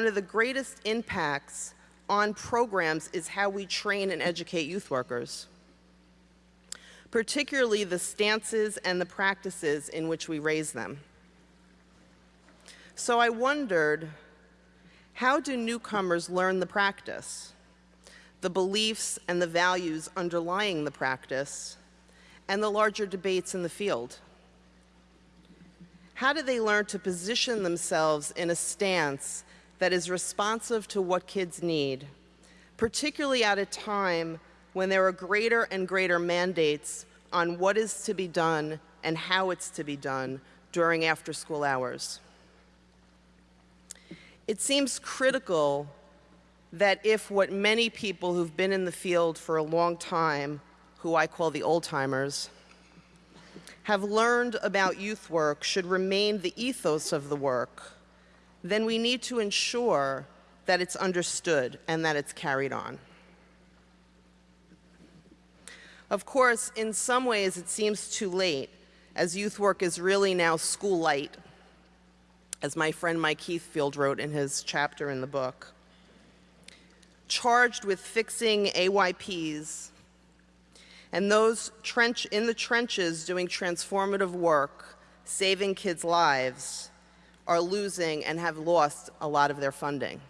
one of the greatest impacts on programs is how we train and educate youth workers, particularly the stances and the practices in which we raise them. So I wondered, how do newcomers learn the practice, the beliefs and the values underlying the practice, and the larger debates in the field? How do they learn to position themselves in a stance that is responsive to what kids need, particularly at a time when there are greater and greater mandates on what is to be done and how it's to be done during after school hours. It seems critical that if what many people who've been in the field for a long time, who I call the old timers, have learned about youth work should remain the ethos of the work, then we need to ensure that it's understood and that it's carried on. Of course, in some ways it seems too late, as youth work is really now school light, as my friend Mike Heathfield wrote in his chapter in the book. Charged with fixing AYPs and those trench, in the trenches doing transformative work, saving kids' lives, are losing and have lost a lot of their funding.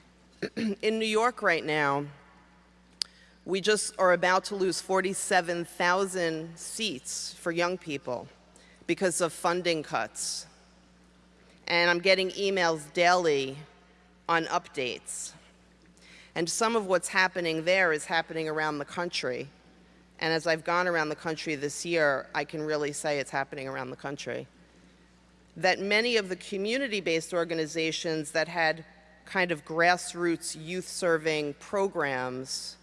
in New York right now, we just are about to lose 47,000 seats for young people because of funding cuts. And I'm getting emails daily on updates. And some of what's happening there is happening around the country. And as I've gone around the country this year, I can really say it's happening around the country. That many of the community-based organizations that had kind of grassroots youth-serving programs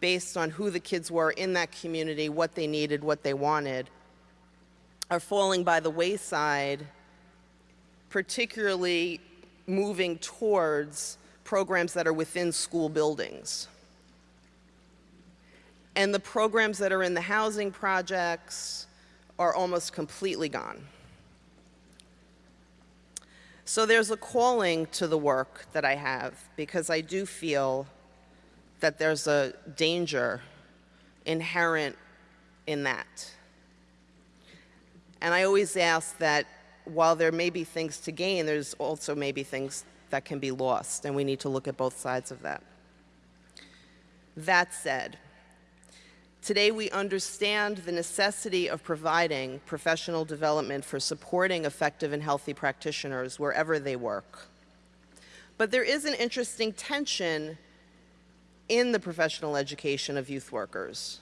based on who the kids were in that community, what they needed, what they wanted, are falling by the wayside, particularly moving towards programs that are within school buildings and the programs that are in the housing projects are almost completely gone. So there's a calling to the work that I have because I do feel that there's a danger inherent in that. And I always ask that while there may be things to gain, there's also maybe things that can be lost, and we need to look at both sides of that. That said, Today we understand the necessity of providing professional development for supporting effective and healthy practitioners wherever they work. But there is an interesting tension in the professional education of youth workers.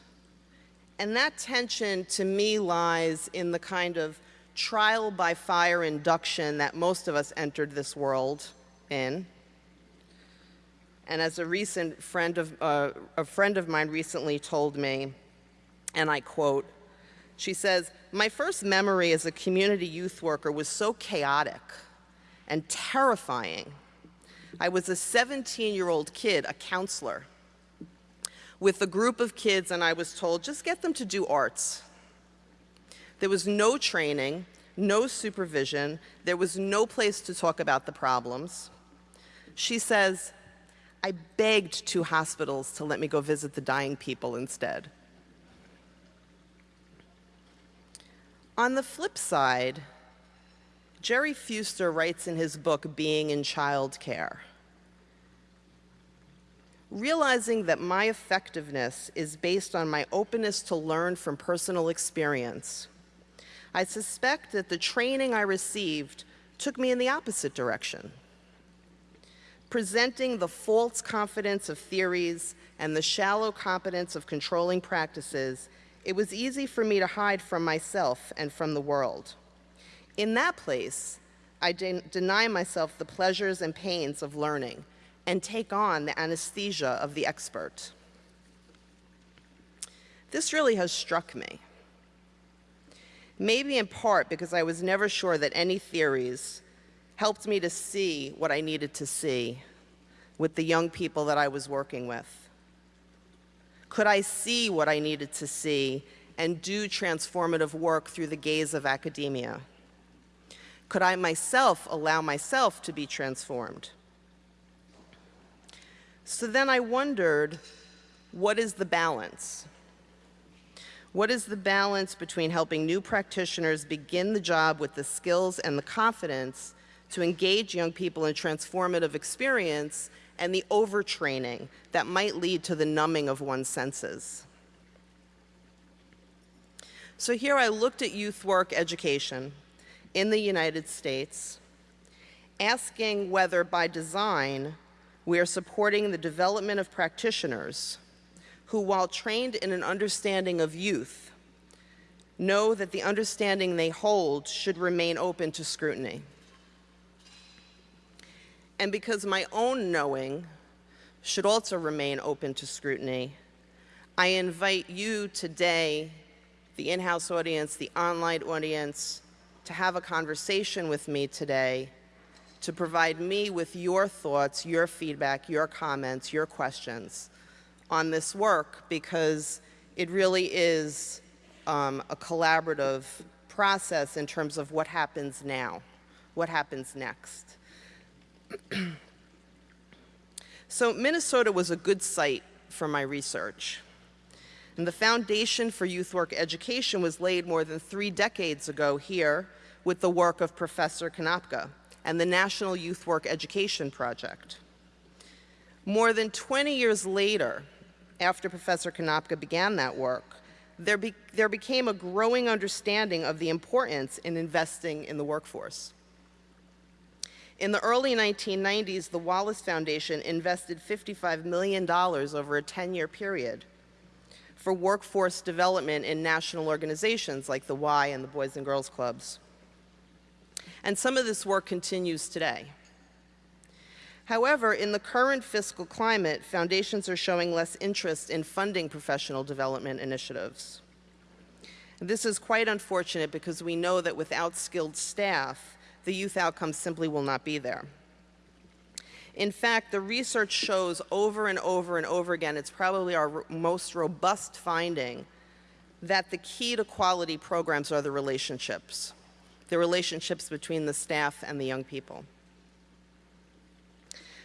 And that tension to me lies in the kind of trial by fire induction that most of us entered this world in, and as a recent friend of, uh, a friend of mine recently told me, and I quote, she says, my first memory as a community youth worker was so chaotic and terrifying. I was a 17-year-old kid, a counselor, with a group of kids and I was told, just get them to do arts. There was no training, no supervision, there was no place to talk about the problems. She says, I begged two hospitals to let me go visit the dying people instead. On the flip side, Gerry Fewster writes in his book, Being in Child Care, realizing that my effectiveness is based on my openness to learn from personal experience, I suspect that the training I received took me in the opposite direction presenting the false confidence of theories and the shallow competence of controlling practices, it was easy for me to hide from myself and from the world. In that place, I de deny myself the pleasures and pains of learning and take on the anesthesia of the expert. This really has struck me. Maybe in part because I was never sure that any theories helped me to see what I needed to see with the young people that I was working with. Could I see what I needed to see and do transformative work through the gaze of academia? Could I myself allow myself to be transformed? So then I wondered, what is the balance? What is the balance between helping new practitioners begin the job with the skills and the confidence to engage young people in transformative experience and the overtraining that might lead to the numbing of one's senses? So here I looked at youth work education in the United States, asking whether by design we are supporting the development of practitioners who, while trained in an understanding of youth, know that the understanding they hold should remain open to scrutiny. And because my own knowing should also remain open to scrutiny, I invite you today the in-house audience, the online audience, to have a conversation with me today, to provide me with your thoughts, your feedback, your comments, your questions on this work because it really is um, a collaborative process in terms of what happens now, what happens next. so Minnesota was a good site for my research. And the foundation for youth work education was laid more than three decades ago here with the work of Professor Konopka and the National Youth Work Education Project. More than 20 years later, after Professor Konopka began that work, there, be, there became a growing understanding of the importance in investing in the workforce. In the early 1990s, the Wallace Foundation invested $55 million over a 10-year period for workforce development in national organizations like the Y and the Boys and Girls Clubs. And some of this work continues today. However, in the current fiscal climate, foundations are showing less interest in funding professional development initiatives. This is quite unfortunate because we know that without skilled staff, the youth outcomes simply will not be there. In fact, the research shows over and over and over again, it's probably our most robust finding, that the key to quality programs are the relationships, the relationships between the staff and the young people.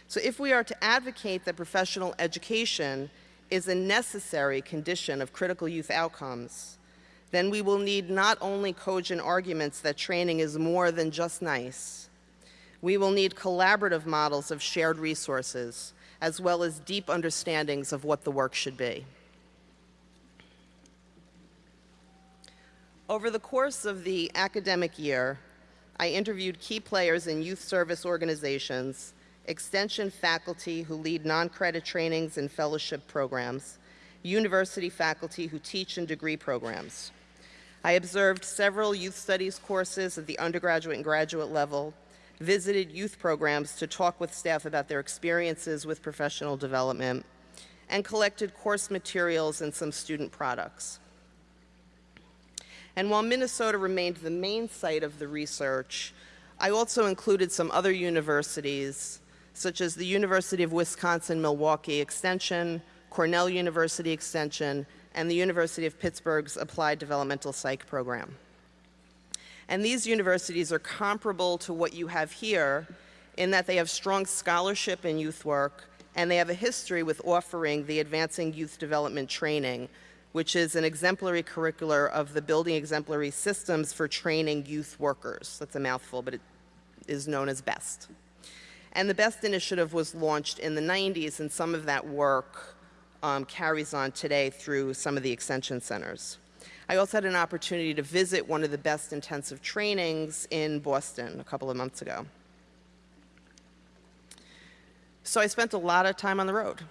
So if we are to advocate that professional education is a necessary condition of critical youth outcomes, then we will need not only cogent arguments that training is more than just nice, we will need collaborative models of shared resources, as well as deep understandings of what the work should be. Over the course of the academic year, I interviewed key players in youth service organizations, extension faculty who lead non-credit trainings and fellowship programs, university faculty who teach in degree programs. I observed several youth studies courses at the undergraduate and graduate level, visited youth programs to talk with staff about their experiences with professional development, and collected course materials and some student products. And while Minnesota remained the main site of the research, I also included some other universities, such as the University of Wisconsin-Milwaukee Extension, Cornell University Extension, and the University of Pittsburgh's Applied Developmental Psych program. And these universities are comparable to what you have here in that they have strong scholarship in youth work and they have a history with offering the Advancing Youth Development Training, which is an exemplary curricular of the Building Exemplary Systems for Training Youth Workers. That's a mouthful, but it is known as BEST. And the BEST initiative was launched in the 90s, and some of that work um, carries on today through some of the extension centers. I also had an opportunity to visit one of the best intensive trainings in Boston a couple of months ago. So I spent a lot of time on the road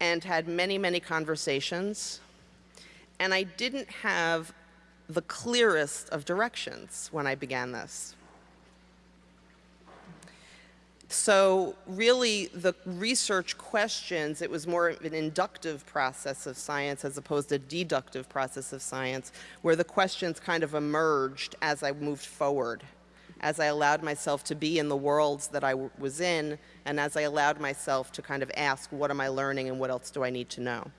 and had many, many conversations. And I didn't have the clearest of directions when I began this. So really the research questions, it was more of an inductive process of science as opposed to a deductive process of science, where the questions kind of emerged as I moved forward, as I allowed myself to be in the worlds that I was in, and as I allowed myself to kind of ask, what am I learning and what else do I need to know?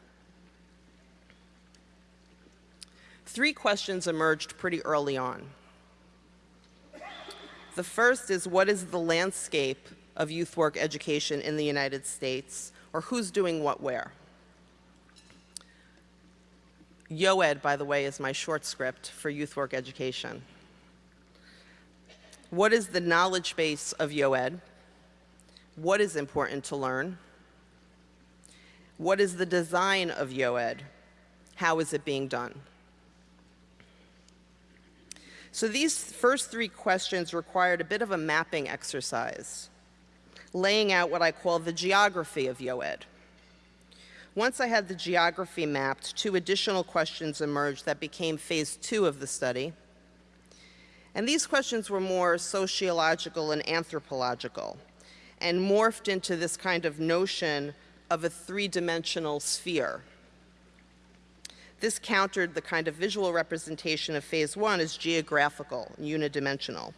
Three questions emerged pretty early on. The first is what is the landscape of youth work education in the United States, or who's doing what where? YOED, by the way, is my short script for youth work education. What is the knowledge base of YOED? What is important to learn? What is the design of YOED? How is it being done? So these first three questions required a bit of a mapping exercise, laying out what I call the geography of YOED. Once I had the geography mapped, two additional questions emerged that became phase two of the study. And these questions were more sociological and anthropological and morphed into this kind of notion of a three-dimensional sphere. This countered the kind of visual representation of phase one as geographical unidimensional,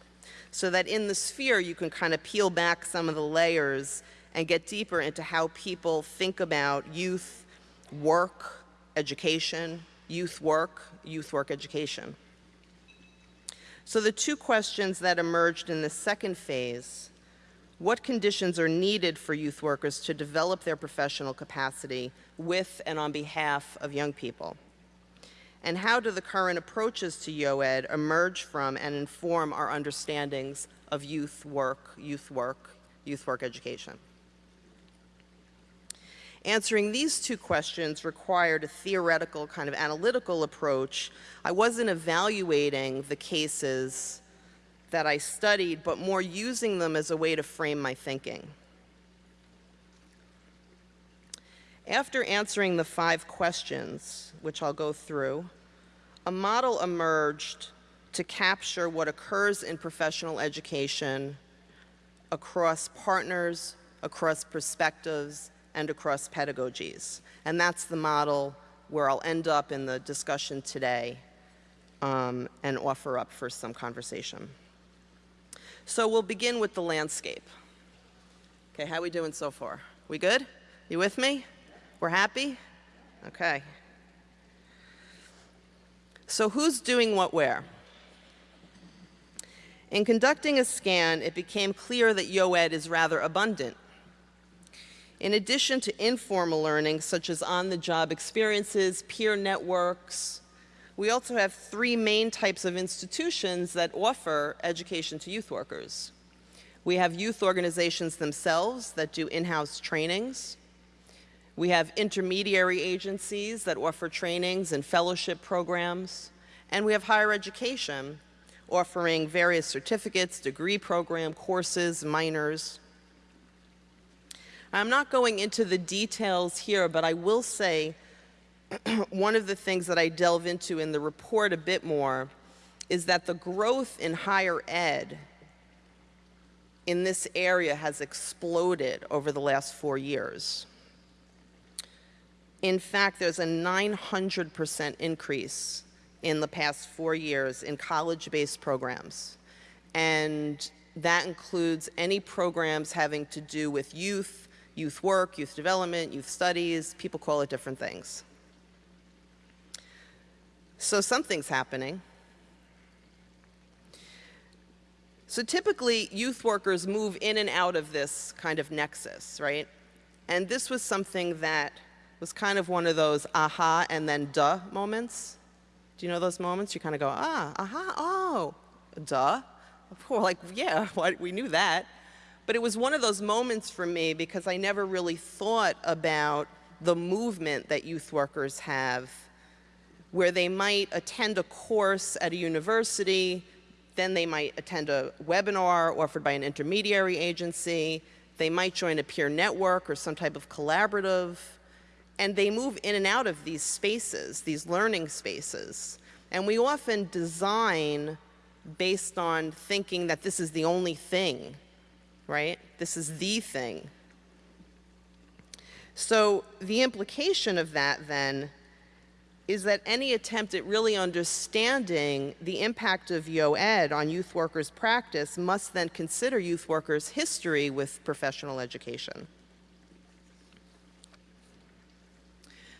so that in the sphere you can kind of peel back some of the layers and get deeper into how people think about youth, work, education, youth work, youth work education. So the two questions that emerged in the second phase, what conditions are needed for youth workers to develop their professional capacity with and on behalf of young people? And how do the current approaches to YOED emerge from and inform our understandings of youth work, youth work, youth work education? Answering these two questions required a theoretical kind of analytical approach. I wasn't evaluating the cases that I studied, but more using them as a way to frame my thinking. After answering the five questions, which I'll go through, a model emerged to capture what occurs in professional education across partners, across perspectives, and across pedagogies. And that's the model where I'll end up in the discussion today um, and offer up for some conversation. So we'll begin with the landscape. Okay, how we doing so far? We good? You with me? We're happy? Okay. So who's doing what where? In conducting a scan, it became clear that YOED is rather abundant. In addition to informal learning, such as on-the-job experiences, peer networks, we also have three main types of institutions that offer education to youth workers. We have youth organizations themselves that do in-house trainings. We have intermediary agencies that offer trainings and fellowship programs. And we have higher education offering various certificates, degree program, courses, minors. I'm not going into the details here, but I will say one of the things that I delve into in the report a bit more is that the growth in higher ed in this area has exploded over the last four years. In fact, there's a 900% increase in the past four years in college-based programs. And that includes any programs having to do with youth, youth work, youth development, youth studies, people call it different things. So something's happening. So typically, youth workers move in and out of this kind of nexus, right? And this was something that was kind of one of those aha and then duh moments. Do you know those moments? You kind of go, ah, aha, oh, duh. We're like, yeah, we knew that. But it was one of those moments for me because I never really thought about the movement that youth workers have where they might attend a course at a university, then they might attend a webinar offered by an intermediary agency, they might join a peer network or some type of collaborative, and they move in and out of these spaces, these learning spaces. And we often design based on thinking that this is the only thing right? This is the thing. So the implication of that then is that any attempt at really understanding the impact of YOED on youth workers' practice must then consider youth workers' history with professional education.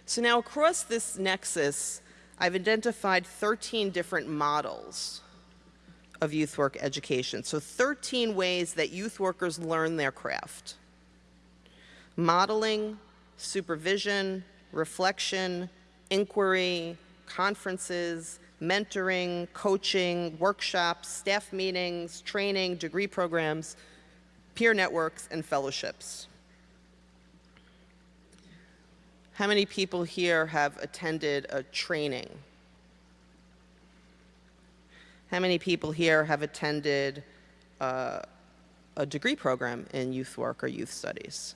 So now across this nexus, I've identified 13 different models of youth work education. So 13 ways that youth workers learn their craft. Modeling, supervision, reflection, inquiry, conferences, mentoring, coaching, workshops, staff meetings, training, degree programs, peer networks, and fellowships. How many people here have attended a training? How many people here have attended uh, a degree program in youth work or youth studies?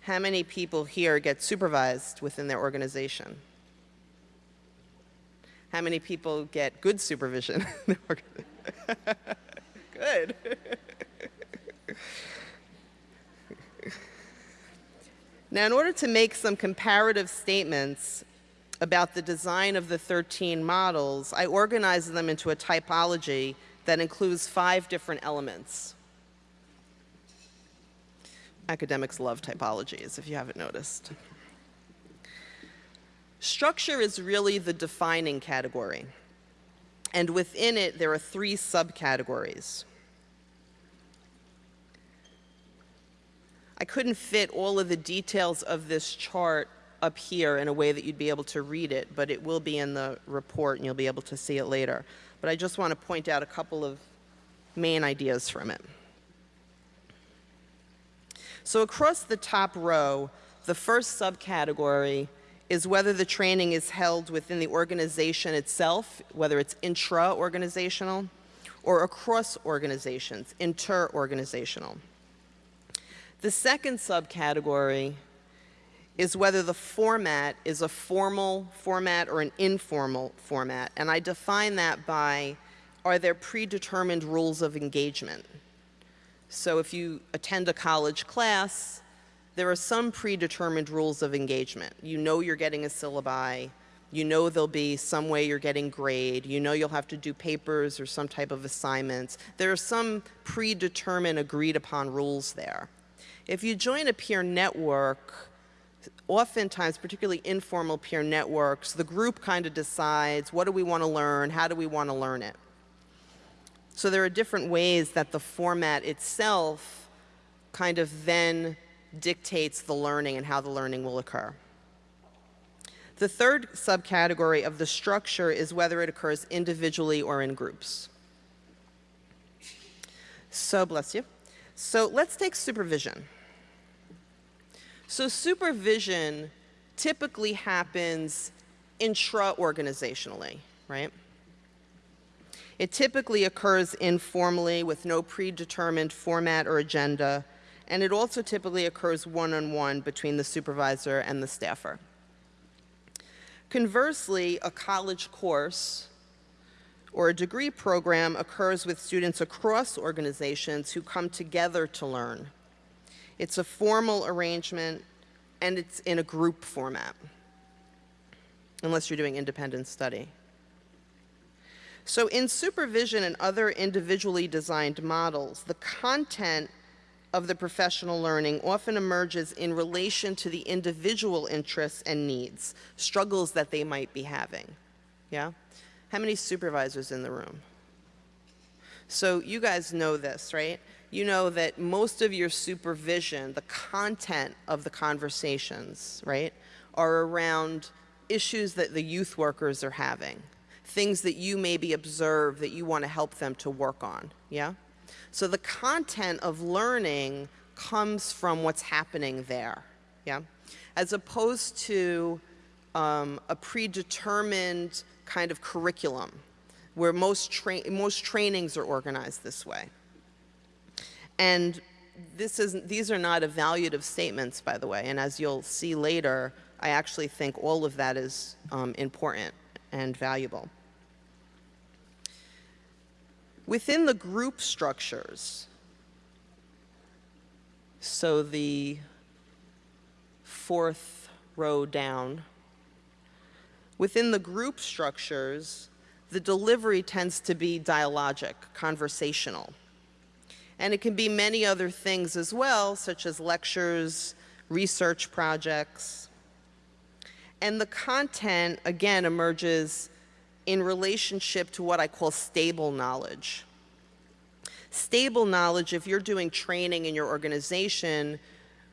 How many people here get supervised within their organization? How many people get good supervision? good. now, in order to make some comparative statements about the design of the 13 models, I organized them into a typology that includes five different elements. Academics love typologies, if you haven't noticed. Structure is really the defining category. And within it, there are three subcategories. I couldn't fit all of the details of this chart up here in a way that you'd be able to read it, but it will be in the report and you'll be able to see it later. But I just want to point out a couple of main ideas from it. So across the top row, the first subcategory is whether the training is held within the organization itself, whether it's intra-organizational, or across organizations, inter-organizational. The second subcategory is whether the format is a formal format or an informal format. And I define that by, are there predetermined rules of engagement? So if you attend a college class, there are some predetermined rules of engagement. You know you're getting a syllabi, you know there'll be some way you're getting grade, you know you'll have to do papers or some type of assignments. There are some predetermined agreed upon rules there. If you join a peer network, oftentimes, particularly informal peer networks, the group kind of decides what do we want to learn, how do we want to learn it. So there are different ways that the format itself kind of then dictates the learning and how the learning will occur. The third subcategory of the structure is whether it occurs individually or in groups. So, bless you. So let's take supervision. So supervision typically happens intra-organizationally, right? It typically occurs informally with no predetermined format or agenda, and it also typically occurs one-on-one -on -one between the supervisor and the staffer. Conversely, a college course or a degree program occurs with students across organizations who come together to learn. It's a formal arrangement, and it's in a group format, unless you're doing independent study. So in supervision and other individually designed models, the content of the professional learning often emerges in relation to the individual interests and needs, struggles that they might be having. Yeah? How many supervisors in the room? So you guys know this, right? You know that most of your supervision, the content of the conversations, right, are around issues that the youth workers are having, things that you maybe observe that you want to help them to work on, yeah? So the content of learning comes from what's happening there, yeah? As opposed to um, a predetermined kind of curriculum where most, tra most trainings are organized this way. And this is, these are not evaluative statements, by the way, and as you'll see later, I actually think all of that is um, important and valuable. Within the group structures, so the fourth row down, within the group structures, the delivery tends to be dialogic, conversational. And it can be many other things as well, such as lectures, research projects. And the content, again, emerges in relationship to what I call stable knowledge. Stable knowledge, if you're doing training in your organization,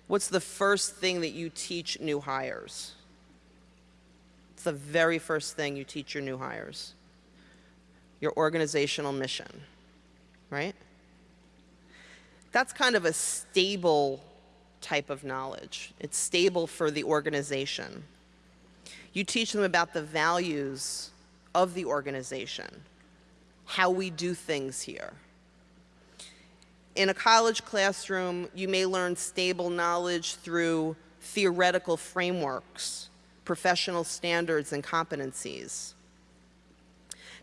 what's the first thing that you teach new hires? It's the very first thing you teach your new hires. Your organizational mission, right? That's kind of a stable type of knowledge. It's stable for the organization. You teach them about the values of the organization, how we do things here. In a college classroom, you may learn stable knowledge through theoretical frameworks, professional standards, and competencies.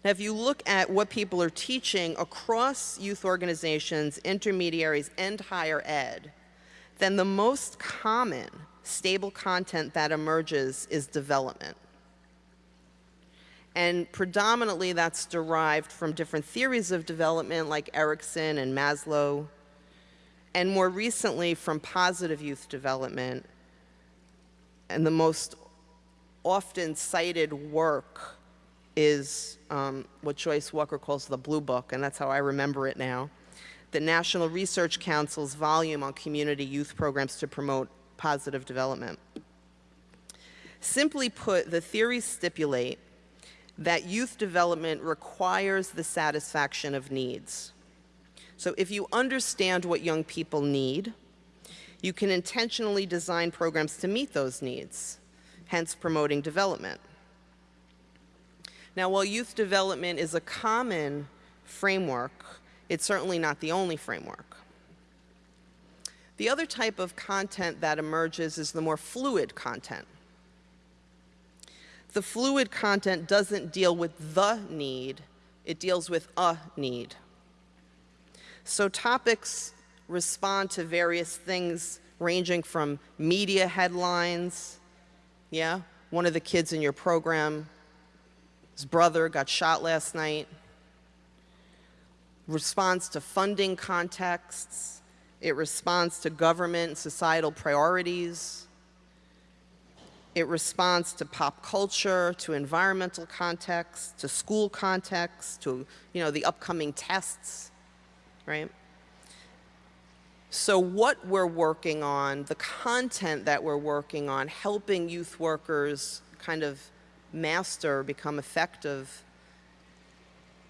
If you look at what people are teaching across youth organizations, intermediaries, and higher ed, then the most common stable content that emerges is development. And predominantly that's derived from different theories of development like Erikson and Maslow, and more recently from positive youth development. And the most often cited work is um, what Joyce Walker calls the Blue Book, and that's how I remember it now. The National Research Council's volume on community youth programs to promote positive development. Simply put, the theories stipulate that youth development requires the satisfaction of needs. So if you understand what young people need, you can intentionally design programs to meet those needs, hence promoting development. Now, while youth development is a common framework, it's certainly not the only framework. The other type of content that emerges is the more fluid content. The fluid content doesn't deal with the need, it deals with a need. So topics respond to various things ranging from media headlines, yeah, one of the kids in your program, his brother got shot last night, responds to funding contexts, it responds to government and societal priorities, it responds to pop culture, to environmental context, to school context, to you know, the upcoming tests, right? So what we're working on, the content that we're working on, helping youth workers kind of master, become effective,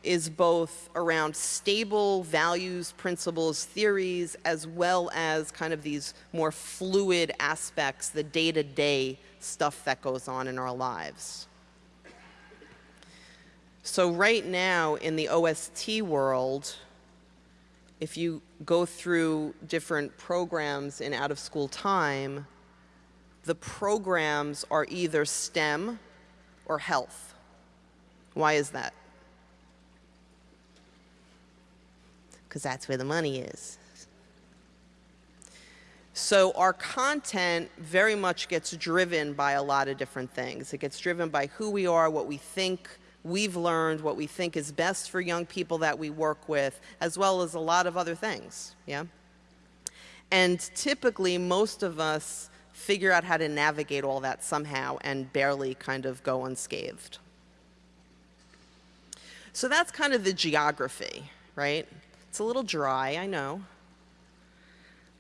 is both around stable values, principles, theories, as well as kind of these more fluid aspects, the day-to-day -day stuff that goes on in our lives. So right now in the OST world, if you go through different programs in out of school time, the programs are either STEM or health. Why is that? Because that's where the money is. So our content very much gets driven by a lot of different things. It gets driven by who we are, what we think we've learned, what we think is best for young people that we work with, as well as a lot of other things, yeah? And typically, most of us figure out how to navigate all that somehow and barely kind of go unscathed. So that's kind of the geography, right? It's a little dry, I know.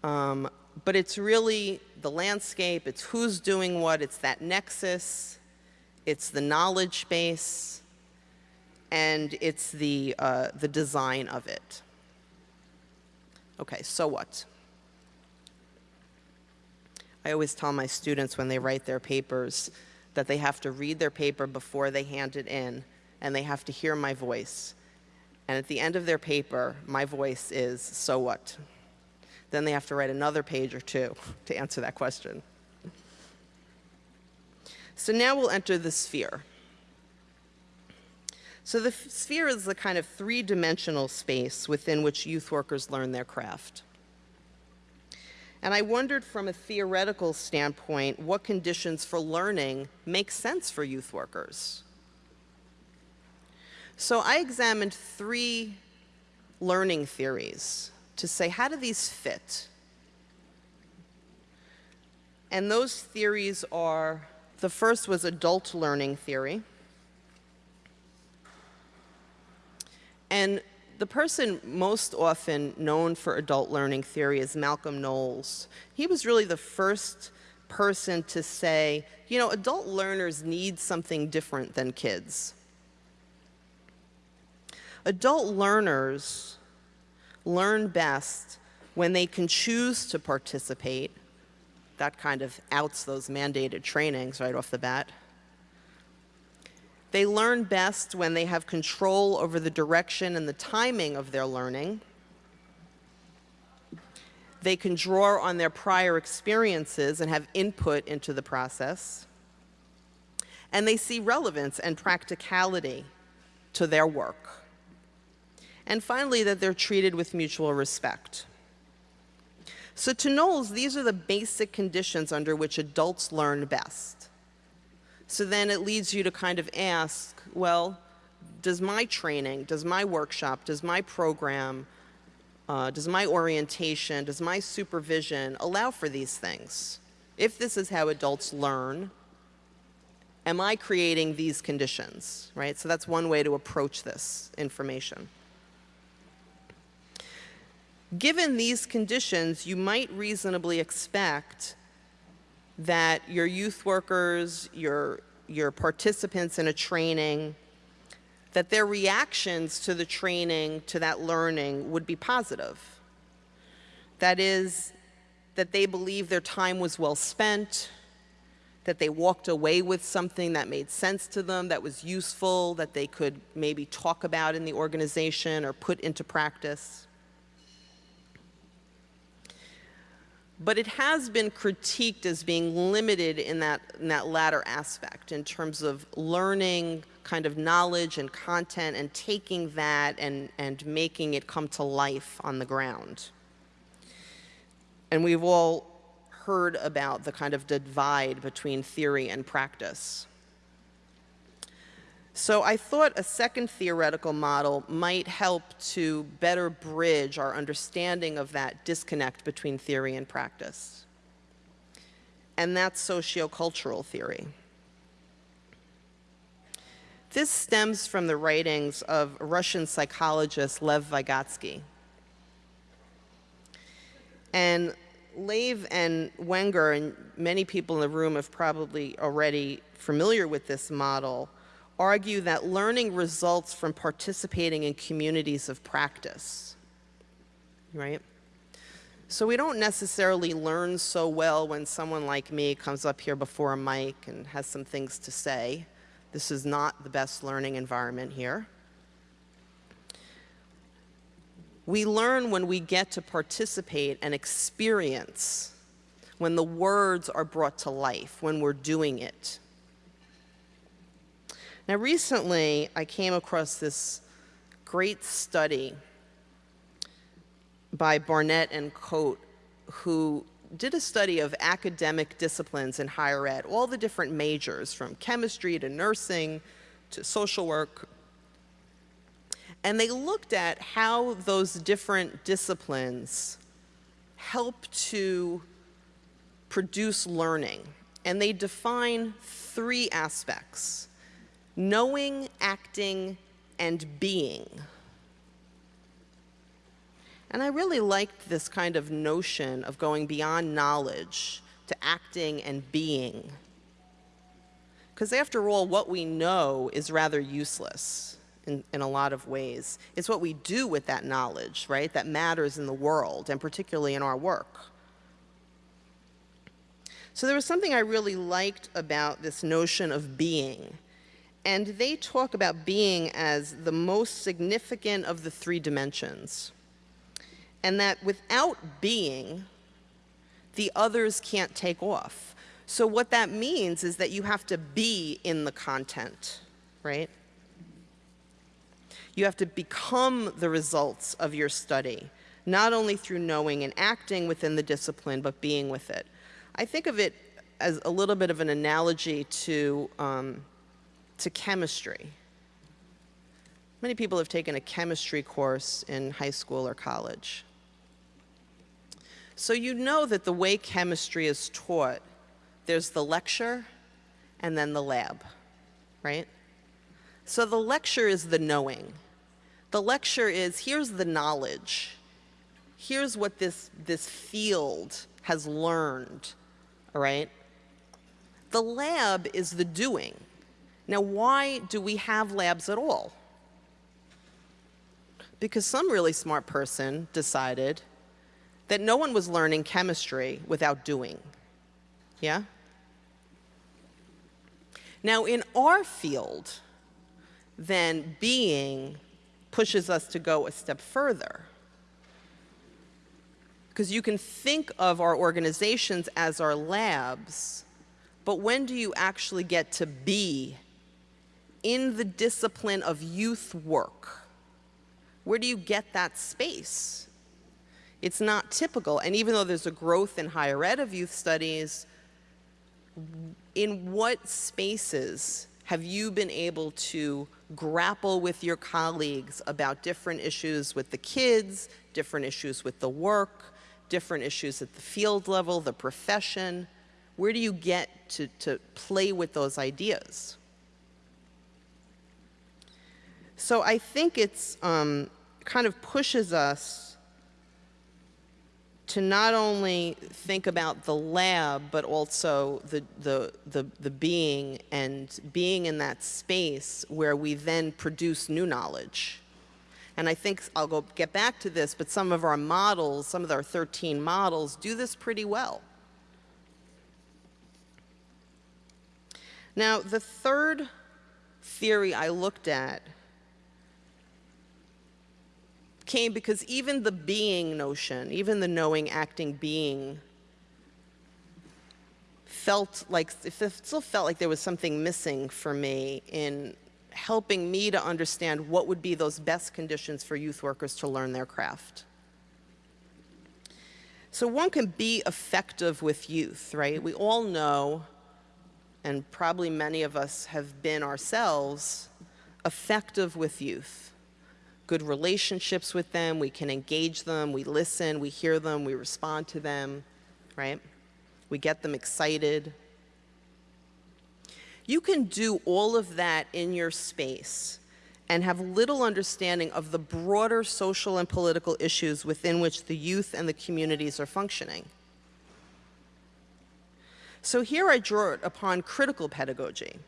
Um, but it's really the landscape, it's who's doing what, it's that nexus, it's the knowledge base, and it's the, uh, the design of it. Okay, so what? I always tell my students when they write their papers that they have to read their paper before they hand it in, and they have to hear my voice. And at the end of their paper, my voice is, so what? Then they have to write another page or two to answer that question. So now we'll enter the sphere. So the sphere is the kind of three-dimensional space within which youth workers learn their craft. And I wondered from a theoretical standpoint what conditions for learning make sense for youth workers. So I examined three learning theories to say, how do these fit? And those theories are, the first was adult learning theory. And the person most often known for adult learning theory is Malcolm Knowles. He was really the first person to say, you know, adult learners need something different than kids. Adult learners learn best when they can choose to participate. That kind of outs those mandated trainings right off the bat. They learn best when they have control over the direction and the timing of their learning. They can draw on their prior experiences and have input into the process. And they see relevance and practicality to their work. And finally, that they're treated with mutual respect. So to Knowles, these are the basic conditions under which adults learn best. So then it leads you to kind of ask, well, does my training, does my workshop, does my program, uh, does my orientation, does my supervision allow for these things? If this is how adults learn, am I creating these conditions, right? So that's one way to approach this information. Given these conditions, you might reasonably expect that your youth workers, your, your participants in a training, that their reactions to the training, to that learning, would be positive. That is, that they believe their time was well spent, that they walked away with something that made sense to them, that was useful, that they could maybe talk about in the organization or put into practice. But it has been critiqued as being limited in that, in that latter aspect in terms of learning kind of knowledge and content and taking that and, and making it come to life on the ground. And we've all heard about the kind of divide between theory and practice. So I thought a second theoretical model might help to better bridge our understanding of that disconnect between theory and practice. And that's sociocultural theory. This stems from the writings of Russian psychologist Lev Vygotsky. And Lave and Wenger, and many people in the room have probably already familiar with this model, argue that learning results from participating in communities of practice, right? So we don't necessarily learn so well when someone like me comes up here before a mic and has some things to say. This is not the best learning environment here. We learn when we get to participate and experience, when the words are brought to life, when we're doing it. Now recently, I came across this great study by Barnett and Coate, who did a study of academic disciplines in higher ed, all the different majors, from chemistry to nursing to social work. And they looked at how those different disciplines help to produce learning. And they define three aspects knowing, acting, and being. And I really liked this kind of notion of going beyond knowledge to acting and being. Because after all, what we know is rather useless in, in a lot of ways. It's what we do with that knowledge, right, that matters in the world, and particularly in our work. So there was something I really liked about this notion of being and they talk about being as the most significant of the three dimensions. And that without being, the others can't take off. So what that means is that you have to be in the content, right? You have to become the results of your study, not only through knowing and acting within the discipline, but being with it. I think of it as a little bit of an analogy to um, to chemistry. Many people have taken a chemistry course in high school or college. So you know that the way chemistry is taught, there's the lecture and then the lab, right? So the lecture is the knowing. The lecture is here's the knowledge. Here's what this, this field has learned, all right? The lab is the doing. Now, why do we have labs at all? Because some really smart person decided that no one was learning chemistry without doing. Yeah? Now, in our field, then being pushes us to go a step further. Because you can think of our organizations as our labs, but when do you actually get to be in the discipline of youth work? Where do you get that space? It's not typical. And even though there's a growth in higher ed of youth studies, in what spaces have you been able to grapple with your colleagues about different issues with the kids, different issues with the work, different issues at the field level, the profession? Where do you get to, to play with those ideas? So I think it's um, kind of pushes us to not only think about the lab, but also the, the, the, the, being and being in that space where we then produce new knowledge. And I think I'll go get back to this, but some of our models, some of our 13 models do this pretty well. Now, the third theory I looked at came because even the being notion, even the knowing, acting, being, felt like, it still felt like there was something missing for me in helping me to understand what would be those best conditions for youth workers to learn their craft. So one can be effective with youth, right? We all know, and probably many of us have been ourselves, effective with youth good relationships with them, we can engage them, we listen, we hear them, we respond to them, right? We get them excited. You can do all of that in your space and have little understanding of the broader social and political issues within which the youth and the communities are functioning. So here I draw it upon critical pedagogy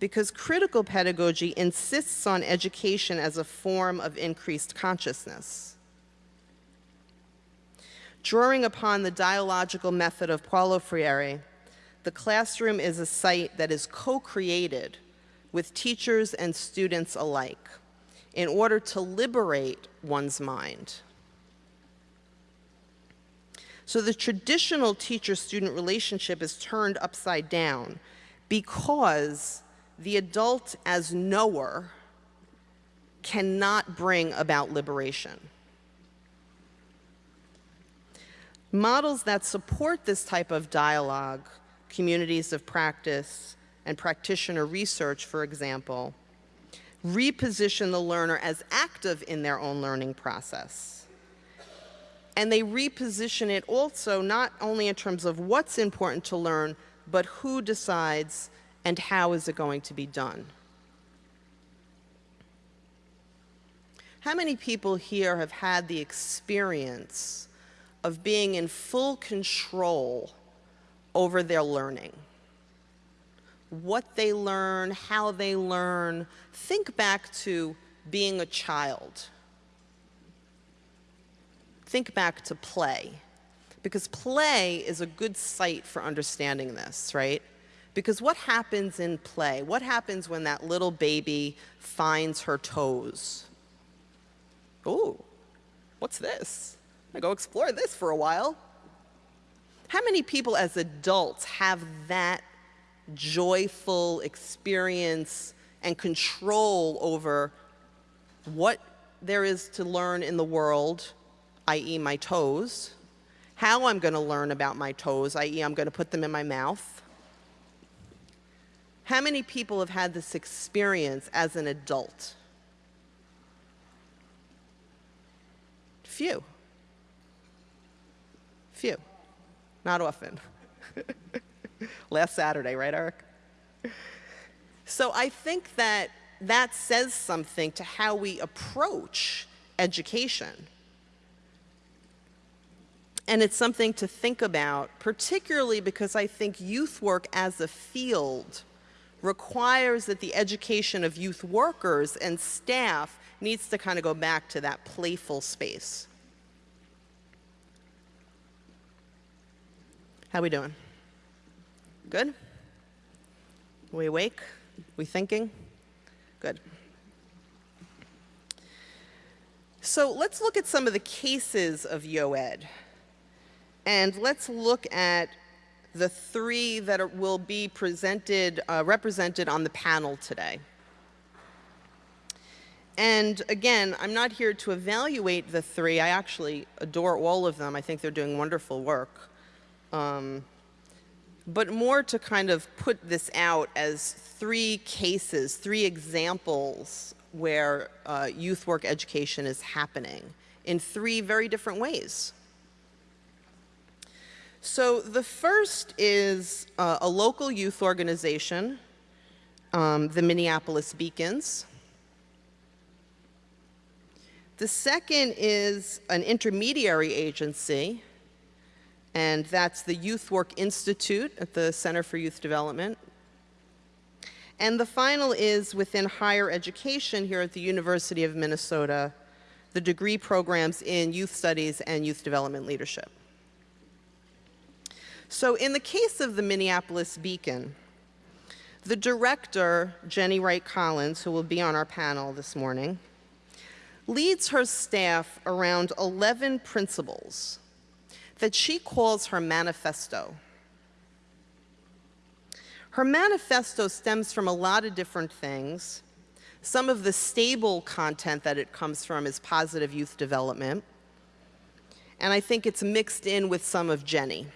because critical pedagogy insists on education as a form of increased consciousness. Drawing upon the dialogical method of Paulo Freire, the classroom is a site that is co-created with teachers and students alike in order to liberate one's mind. So the traditional teacher-student relationship is turned upside down because the adult as knower cannot bring about liberation. Models that support this type of dialogue, communities of practice, and practitioner research, for example, reposition the learner as active in their own learning process. And they reposition it also not only in terms of what's important to learn, but who decides and how is it going to be done? How many people here have had the experience of being in full control over their learning? What they learn, how they learn. Think back to being a child. Think back to play. Because play is a good site for understanding this, right? Because what happens in play? What happens when that little baby finds her toes? Ooh, what's this? I go explore this for a while. How many people as adults have that joyful experience and control over what there is to learn in the world, i.e. my toes, how I'm going to learn about my toes, i.e. I'm going to put them in my mouth, how many people have had this experience as an adult? Few. Few. Not often. Last Saturday, right, Eric? So I think that that says something to how we approach education. And it's something to think about, particularly because I think youth work as a field requires that the education of youth workers and staff needs to kind of go back to that playful space. How we doing? Good? We awake? We thinking? Good. So let's look at some of the cases of YOED. And let's look at the three that are, will be presented, uh, represented on the panel today. And again, I'm not here to evaluate the three. I actually adore all of them. I think they're doing wonderful work. Um, but more to kind of put this out as three cases, three examples where uh, youth work education is happening in three very different ways. So the first is uh, a local youth organization, um, the Minneapolis Beacons. The second is an intermediary agency, and that's the Youth Work Institute at the Center for Youth Development. And the final is within higher education here at the University of Minnesota, the degree programs in youth studies and youth development leadership. So in the case of the Minneapolis Beacon, the director, Jenny Wright Collins, who will be on our panel this morning, leads her staff around 11 principles that she calls her manifesto. Her manifesto stems from a lot of different things. Some of the stable content that it comes from is positive youth development. And I think it's mixed in with some of Jenny.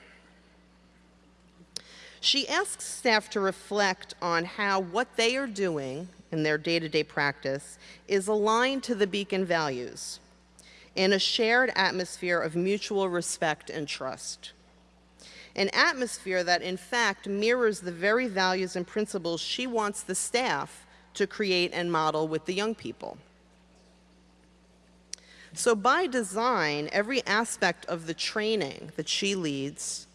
She asks staff to reflect on how what they are doing in their day-to-day -day practice is aligned to the Beacon values in a shared atmosphere of mutual respect and trust. An atmosphere that, in fact, mirrors the very values and principles she wants the staff to create and model with the young people. So by design, every aspect of the training that she leads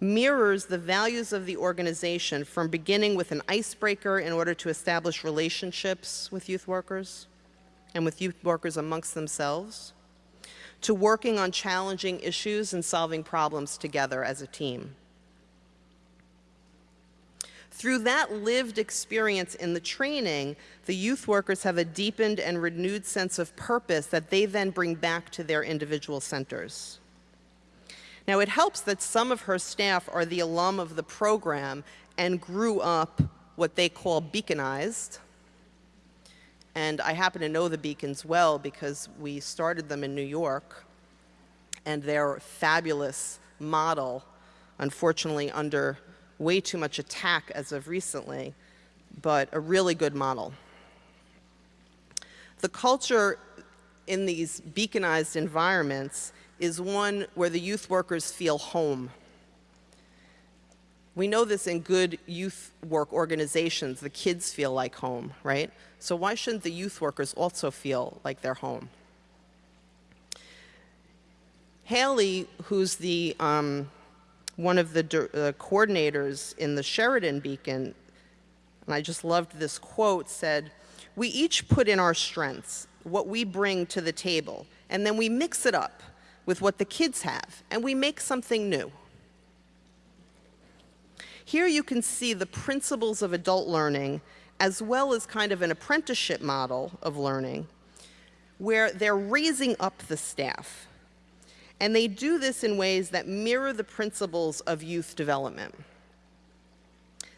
mirrors the values of the organization from beginning with an icebreaker in order to establish relationships with youth workers and with youth workers amongst themselves, to working on challenging issues and solving problems together as a team. Through that lived experience in the training, the youth workers have a deepened and renewed sense of purpose that they then bring back to their individual centers. Now, it helps that some of her staff are the alum of the program and grew up what they call beaconized. And I happen to know the Beacons well because we started them in New York. And their fabulous model, unfortunately under way too much attack as of recently, but a really good model. The culture in these beaconized environments is one where the youth workers feel home. We know this in good youth work organizations. The kids feel like home, right? So why shouldn't the youth workers also feel like they're home? Haley, who's the um, one of the uh, coordinators in the Sheridan Beacon, and I just loved this quote, said, we each put in our strengths, what we bring to the table, and then we mix it up with what the kids have, and we make something new. Here you can see the principles of adult learning as well as kind of an apprenticeship model of learning where they're raising up the staff. And they do this in ways that mirror the principles of youth development.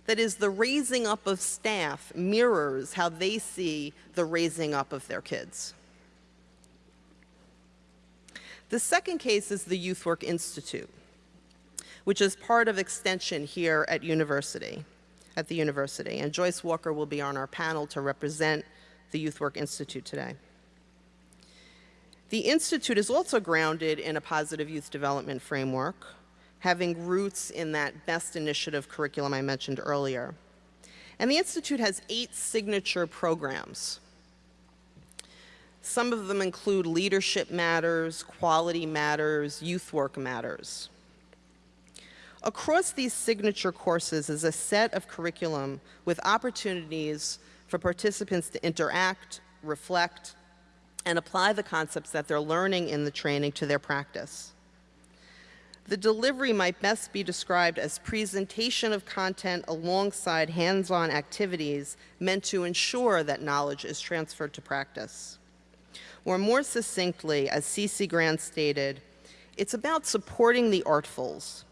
That is, the raising up of staff mirrors how they see the raising up of their kids. The second case is the Youth Work Institute, which is part of extension here at university, at the university. And Joyce Walker will be on our panel to represent the Youth Work Institute today. The Institute is also grounded in a positive youth development framework, having roots in that BEST initiative curriculum I mentioned earlier. And the Institute has eight signature programs. Some of them include leadership matters, quality matters, youth work matters. Across these signature courses is a set of curriculum with opportunities for participants to interact, reflect, and apply the concepts that they're learning in the training to their practice. The delivery might best be described as presentation of content alongside hands-on activities meant to ensure that knowledge is transferred to practice. Or more succinctly, as C.C. Grant stated, it's about supporting the artfuls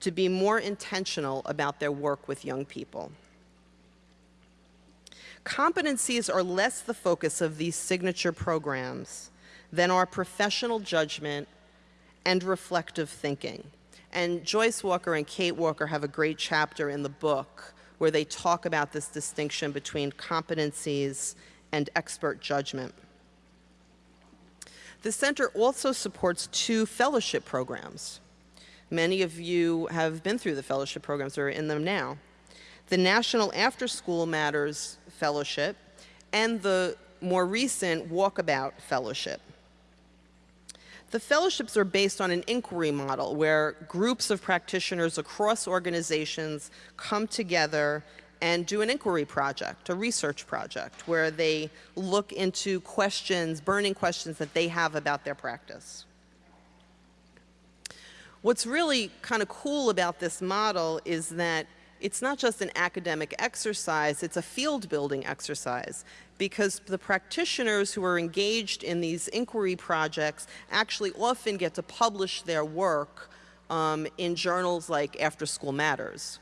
to be more intentional about their work with young people. Competencies are less the focus of these signature programs than our professional judgment and reflective thinking. And Joyce Walker and Kate Walker have a great chapter in the book where they talk about this distinction between competencies and expert judgment. The center also supports two fellowship programs. Many of you have been through the fellowship programs or are in them now. The National After School Matters Fellowship and the more recent Walkabout Fellowship. The fellowships are based on an inquiry model where groups of practitioners across organizations come together and do an inquiry project, a research project, where they look into questions, burning questions that they have about their practice. What's really kind of cool about this model is that it's not just an academic exercise, it's a field building exercise because the practitioners who are engaged in these inquiry projects actually often get to publish their work um, in journals like After School Matters.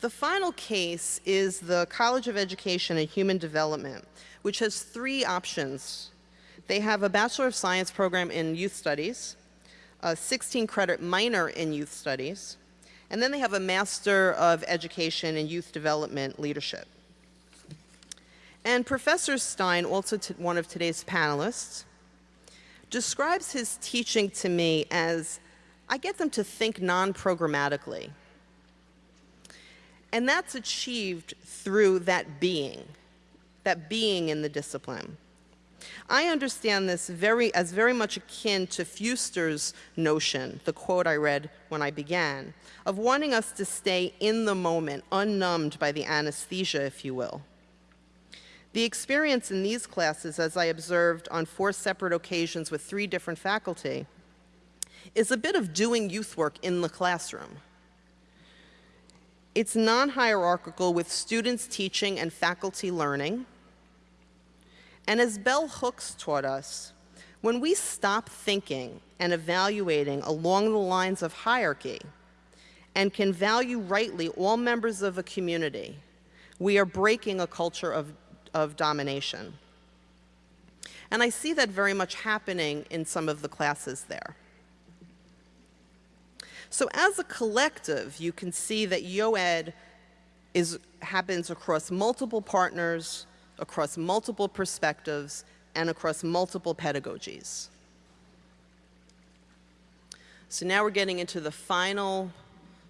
The final case is the College of Education and Human Development, which has three options. They have a Bachelor of Science program in Youth Studies, a 16 credit minor in Youth Studies, and then they have a Master of Education in Youth Development Leadership. And Professor Stein, also one of today's panelists, describes his teaching to me as I get them to think non-programmatically. And that's achieved through that being, that being in the discipline. I understand this very, as very much akin to Fewster's notion, the quote I read when I began, of wanting us to stay in the moment, unnumbed by the anesthesia, if you will. The experience in these classes, as I observed on four separate occasions with three different faculty, is a bit of doing youth work in the classroom. It's non-hierarchical with students teaching and faculty learning. And as Bell Hooks taught us, when we stop thinking and evaluating along the lines of hierarchy and can value rightly all members of a community, we are breaking a culture of, of domination. And I see that very much happening in some of the classes there. So as a collective, you can see that YOED is, happens across multiple partners, across multiple perspectives, and across multiple pedagogies. So now we're getting into the final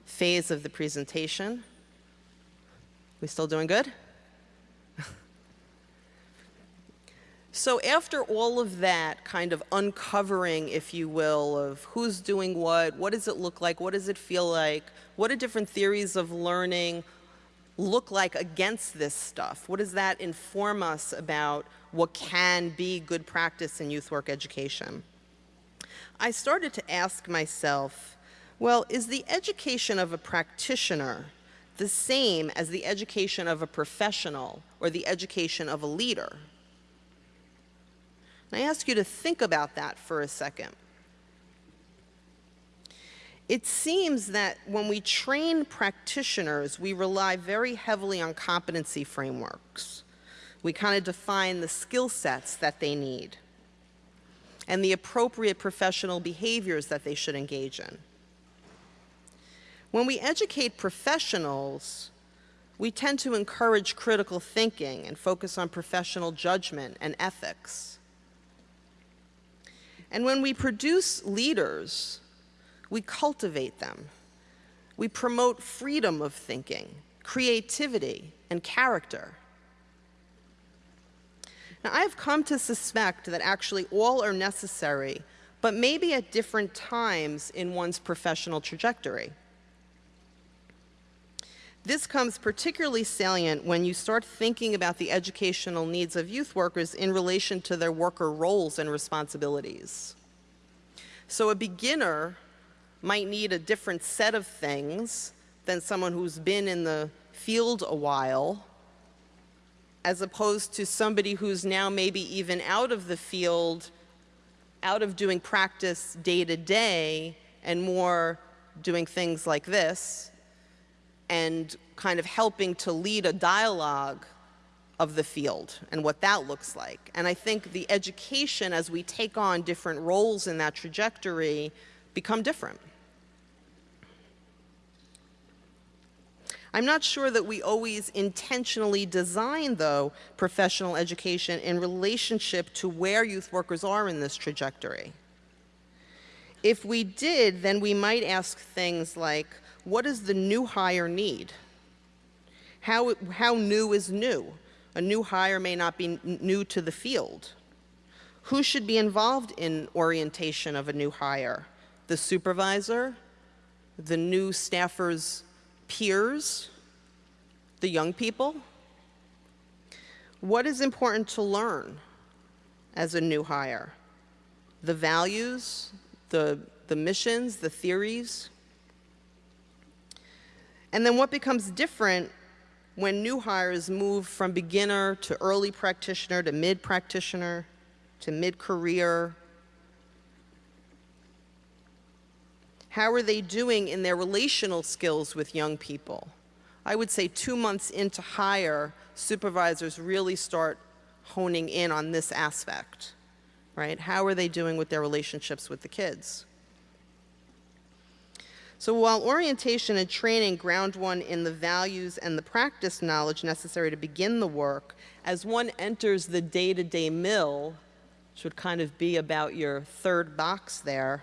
phase of the presentation. We still doing good? So after all of that kind of uncovering, if you will, of who's doing what, what does it look like, what does it feel like, what do different theories of learning look like against this stuff? What does that inform us about what can be good practice in youth work education? I started to ask myself, well, is the education of a practitioner the same as the education of a professional or the education of a leader? And I ask you to think about that for a second it seems that when we train practitioners, we rely very heavily on competency frameworks. We kind of define the skill sets that they need and the appropriate professional behaviors that they should engage in. When we educate professionals, we tend to encourage critical thinking and focus on professional judgment and ethics. And when we produce leaders, we cultivate them. We promote freedom of thinking, creativity, and character. Now, I've come to suspect that actually all are necessary, but maybe at different times in one's professional trajectory. This comes particularly salient when you start thinking about the educational needs of youth workers in relation to their worker roles and responsibilities. So a beginner might need a different set of things than someone who's been in the field a while, as opposed to somebody who's now maybe even out of the field, out of doing practice day to day, and more doing things like this, and kind of helping to lead a dialogue of the field and what that looks like. And I think the education as we take on different roles in that trajectory become different. I'm not sure that we always intentionally design, though, professional education in relationship to where youth workers are in this trajectory. If we did, then we might ask things like, what does the new hire need? How, how new is new? A new hire may not be new to the field. Who should be involved in orientation of a new hire? The supervisor, the new staffer's peers, the young people? What is important to learn as a new hire? The values, the, the missions, the theories? And then what becomes different when new hires move from beginner to early practitioner to mid practitioner to mid career? How are they doing in their relational skills with young people? I would say two months into hire, supervisors really start honing in on this aspect, right? How are they doing with their relationships with the kids? So while orientation and training ground one in the values and the practice knowledge necessary to begin the work, as one enters the day-to-day -day mill, which would kind of be about your third box there,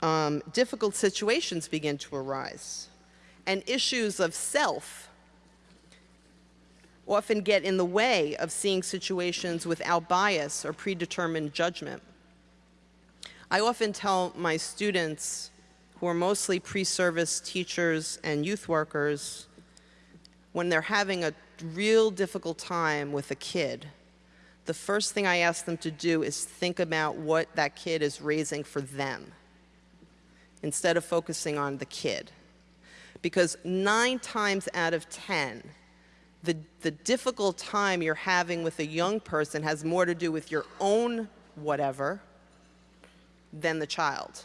um, difficult situations begin to arise. And issues of self often get in the way of seeing situations without bias or predetermined judgment. I often tell my students who are mostly pre-service teachers and youth workers, when they're having a real difficult time with a kid, the first thing I ask them to do is think about what that kid is raising for them instead of focusing on the kid. Because nine times out of 10, the, the difficult time you're having with a young person has more to do with your own whatever than the child.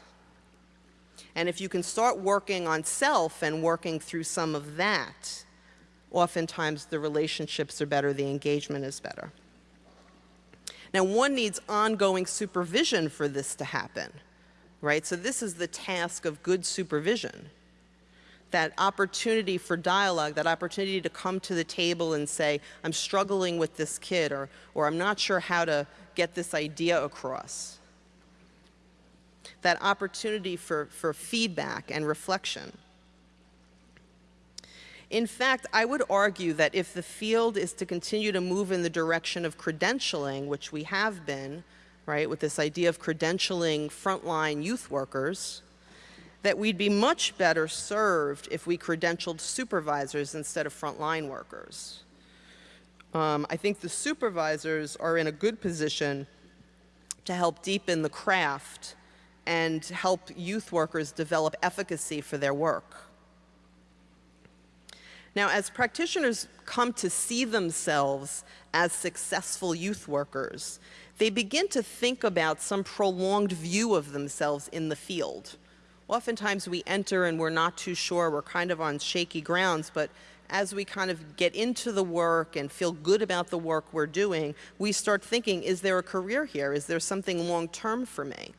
And if you can start working on self and working through some of that, oftentimes the relationships are better, the engagement is better. Now, one needs ongoing supervision for this to happen, right? So this is the task of good supervision. That opportunity for dialogue, that opportunity to come to the table and say, I'm struggling with this kid, or, or I'm not sure how to get this idea across that opportunity for, for feedback and reflection. In fact, I would argue that if the field is to continue to move in the direction of credentialing, which we have been, right, with this idea of credentialing frontline youth workers, that we'd be much better served if we credentialed supervisors instead of frontline workers. Um, I think the supervisors are in a good position to help deepen the craft and help youth workers develop efficacy for their work. Now, as practitioners come to see themselves as successful youth workers, they begin to think about some prolonged view of themselves in the field. Oftentimes we enter and we're not too sure, we're kind of on shaky grounds, but as we kind of get into the work and feel good about the work we're doing, we start thinking, is there a career here? Is there something long term for me?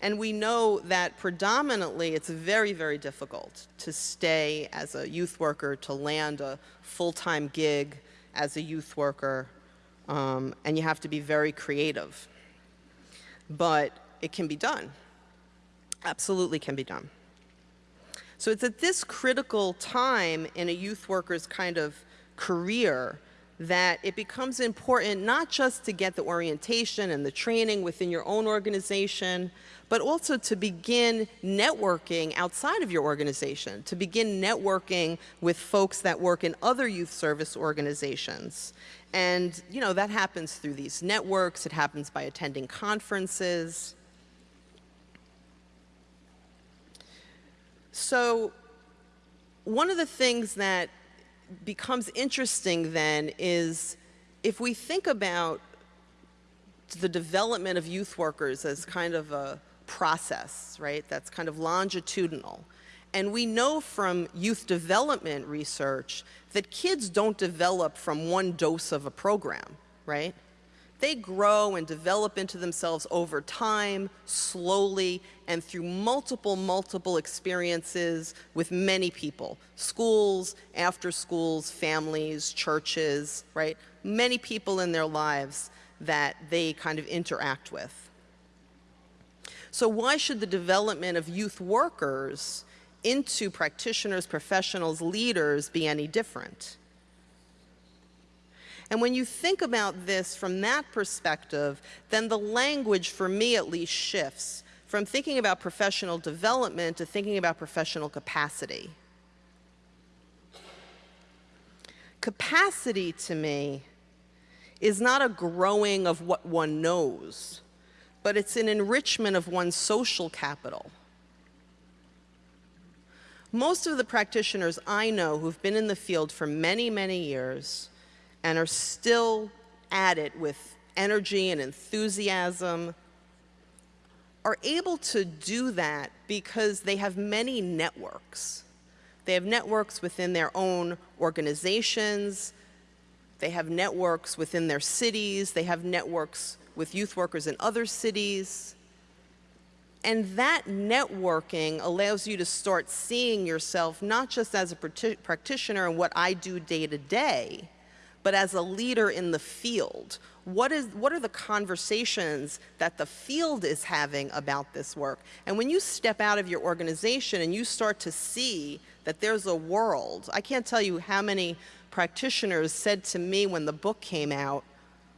And we know that predominantly it's very, very difficult to stay as a youth worker, to land a full-time gig as a youth worker, um, and you have to be very creative. But it can be done. Absolutely can be done. So it's at this critical time in a youth worker's kind of career that it becomes important not just to get the orientation and the training within your own organization, but also to begin networking outside of your organization, to begin networking with folks that work in other youth service organizations. And, you know, that happens through these networks, it happens by attending conferences. So one of the things that becomes interesting then is if we think about the development of youth workers as kind of a process, right, that's kind of longitudinal. And we know from youth development research that kids don't develop from one dose of a program, right? They grow and develop into themselves over time, slowly, and through multiple, multiple experiences with many people. Schools, after schools, families, churches, right? Many people in their lives that they kind of interact with. So why should the development of youth workers into practitioners, professionals, leaders be any different? And when you think about this from that perspective, then the language, for me at least, shifts from thinking about professional development to thinking about professional capacity. Capacity to me is not a growing of what one knows, but it's an enrichment of one's social capital. Most of the practitioners I know who've been in the field for many, many years and are still at it with energy and enthusiasm are able to do that because they have many networks. They have networks within their own organizations, they have networks within their cities, they have networks with youth workers in other cities. And that networking allows you to start seeing yourself not just as a practitioner and what I do day to day, but as a leader in the field. What, is, what are the conversations that the field is having about this work? And when you step out of your organization and you start to see that there's a world, I can't tell you how many practitioners said to me when the book came out,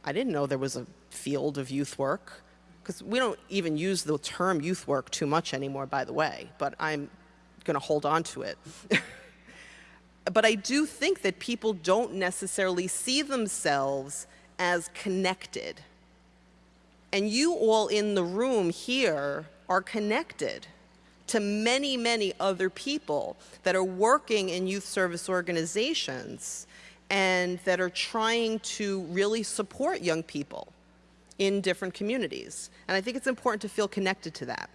I didn't know there was a field of youth work. Because we don't even use the term youth work too much anymore, by the way, but I'm going to hold on to it. but I do think that people don't necessarily see themselves as connected. And you all in the room here are connected to many, many other people that are working in youth service organizations and that are trying to really support young people in different communities. And I think it's important to feel connected to that.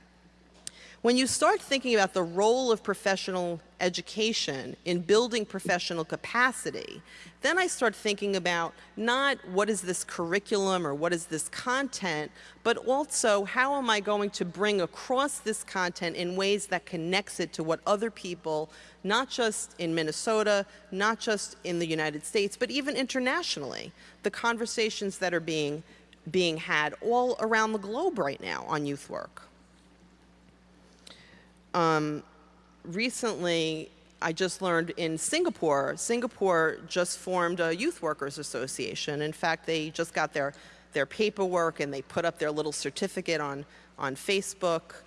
When you start thinking about the role of professional education in building professional capacity, then I start thinking about not what is this curriculum or what is this content, but also how am I going to bring across this content in ways that connects it to what other people, not just in Minnesota, not just in the United States, but even internationally, the conversations that are being, being had all around the globe right now on youth work. Um, recently, I just learned in Singapore, Singapore just formed a youth workers association. In fact, they just got their, their paperwork and they put up their little certificate on, on Facebook.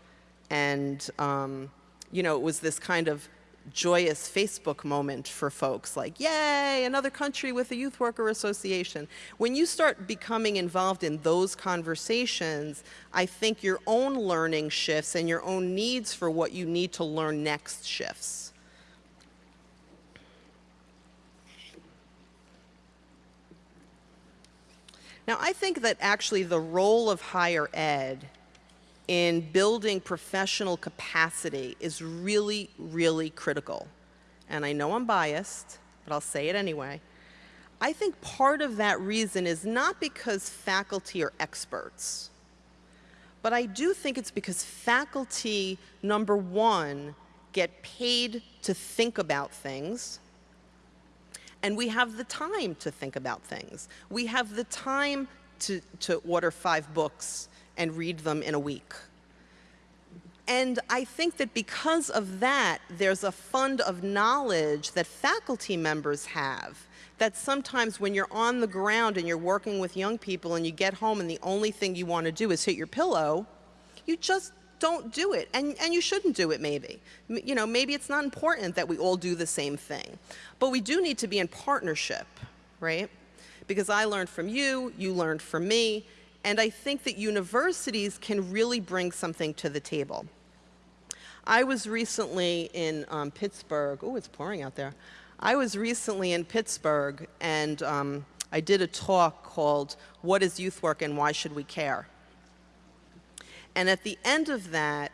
And, um, you know, it was this kind of joyous Facebook moment for folks like, yay, another country with a youth worker association. When you start becoming involved in those conversations, I think your own learning shifts and your own needs for what you need to learn next shifts. Now, I think that actually the role of higher ed in building professional capacity is really, really critical. And I know I'm biased, but I'll say it anyway. I think part of that reason is not because faculty are experts, but I do think it's because faculty, number one, get paid to think about things, and we have the time to think about things. We have the time to, to order five books and read them in a week. And I think that because of that, there's a fund of knowledge that faculty members have that sometimes when you're on the ground and you're working with young people and you get home and the only thing you want to do is hit your pillow, you just don't do it. And, and you shouldn't do it maybe. You know, maybe it's not important that we all do the same thing. But we do need to be in partnership, right? Because I learned from you, you learned from me, and I think that universities can really bring something to the table. I was recently in um, Pittsburgh. Oh, it's pouring out there. I was recently in Pittsburgh and um, I did a talk called What is Youth Work and Why Should We Care? And at the end of that,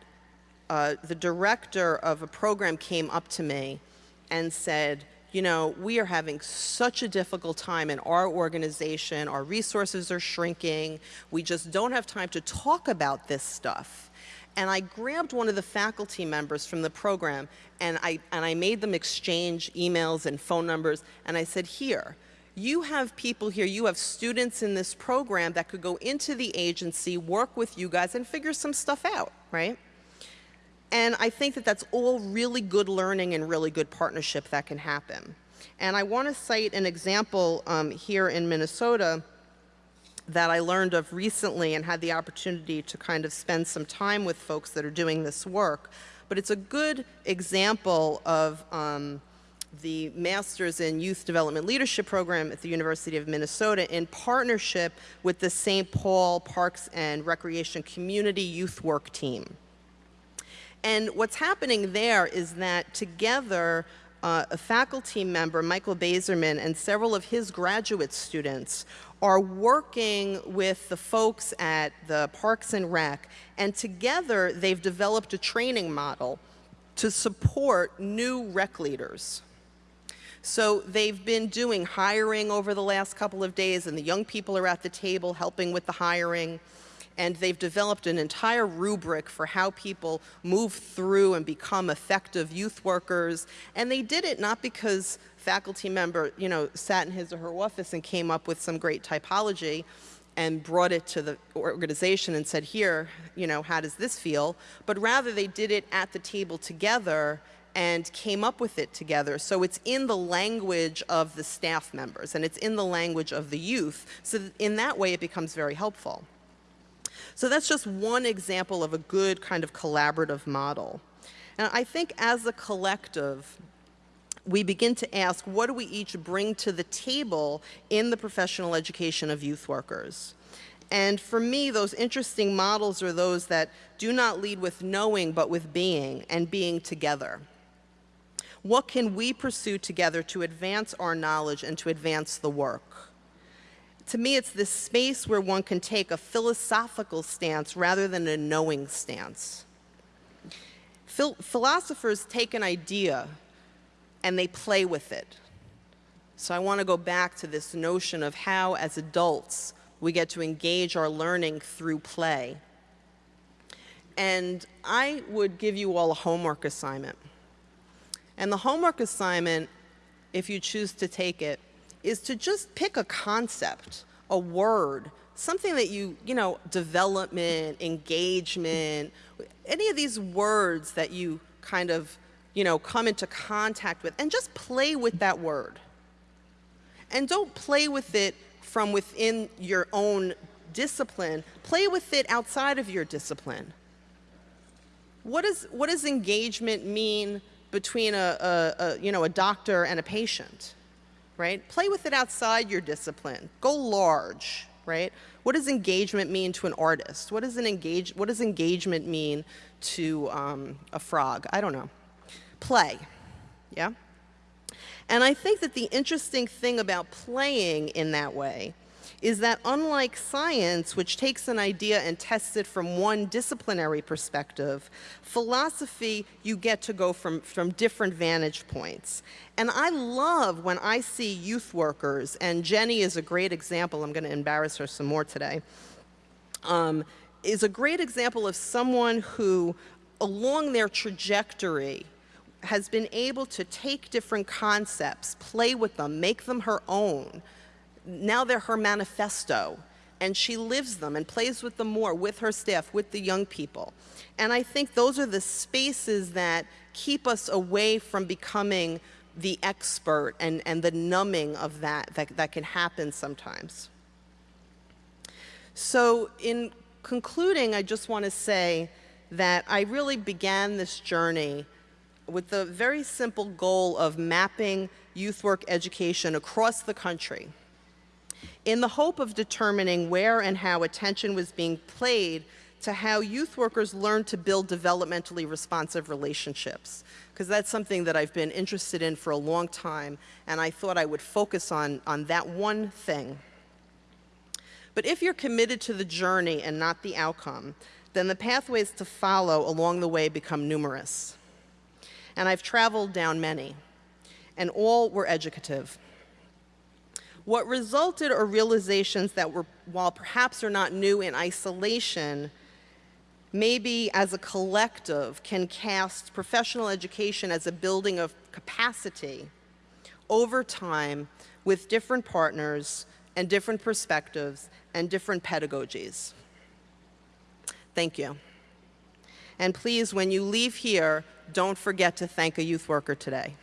uh, the director of a program came up to me and said, you know, we are having such a difficult time in our organization. Our resources are shrinking. We just don't have time to talk about this stuff. And I grabbed one of the faculty members from the program and I, and I made them exchange emails and phone numbers. And I said, here, you have people here, you have students in this program that could go into the agency, work with you guys, and figure some stuff out, right? And I think that that's all really good learning and really good partnership that can happen. And I want to cite an example um, here in Minnesota that I learned of recently and had the opportunity to kind of spend some time with folks that are doing this work. But it's a good example of um, the Masters in Youth Development Leadership Program at the University of Minnesota in partnership with the St. Paul Parks and Recreation Community Youth Work Team. And what's happening there is that together, uh, a faculty member, Michael Baizerman, and several of his graduate students are working with the folks at the Parks and Rec, and together they've developed a training model to support new rec leaders. So they've been doing hiring over the last couple of days and the young people are at the table helping with the hiring and they've developed an entire rubric for how people move through and become effective youth workers. And they did it not because faculty member, you know, sat in his or her office and came up with some great typology and brought it to the organization and said, here, you know, how does this feel? But rather they did it at the table together and came up with it together. So it's in the language of the staff members and it's in the language of the youth. So in that way, it becomes very helpful. So that's just one example of a good kind of collaborative model. And I think as a collective, we begin to ask, what do we each bring to the table in the professional education of youth workers? And for me, those interesting models are those that do not lead with knowing, but with being, and being together. What can we pursue together to advance our knowledge and to advance the work? To me, it's this space where one can take a philosophical stance rather than a knowing stance. Phil philosophers take an idea and they play with it. So I want to go back to this notion of how, as adults, we get to engage our learning through play. And I would give you all a homework assignment. And the homework assignment, if you choose to take it, is to just pick a concept, a word, something that you, you know, development, engagement, any of these words that you kind of, you know, come into contact with, and just play with that word. And don't play with it from within your own discipline, play with it outside of your discipline. What, is, what does engagement mean between a, a, a, you know, a doctor and a patient, right? Play with it outside your discipline. Go large, right? What does engagement mean to an artist? What does, an engage, what does engagement mean to um, a frog? I don't know. Play, yeah? And I think that the interesting thing about playing in that way is that unlike science, which takes an idea and tests it from one disciplinary perspective, philosophy, you get to go from, from different vantage points. And I love when I see youth workers, and Jenny is a great example, I'm gonna embarrass her some more today, um, is a great example of someone who, along their trajectory, has been able to take different concepts, play with them, make them her own, now they're her manifesto. and she lives them and plays with them more with her staff, with the young people. And I think those are the spaces that keep us away from becoming the expert and, and the numbing of that, that that can happen sometimes. So in concluding, I just want to say that I really began this journey with the very simple goal of mapping youth work education across the country in the hope of determining where and how attention was being played to how youth workers learn to build developmentally responsive relationships because that's something that I've been interested in for a long time and I thought I would focus on, on that one thing. But if you're committed to the journey and not the outcome, then the pathways to follow along the way become numerous. And I've traveled down many, and all were educative. What resulted are realizations that were, while perhaps are not new in isolation, maybe as a collective can cast professional education as a building of capacity over time with different partners and different perspectives and different pedagogies. Thank you. And please, when you leave here, don't forget to thank a youth worker today.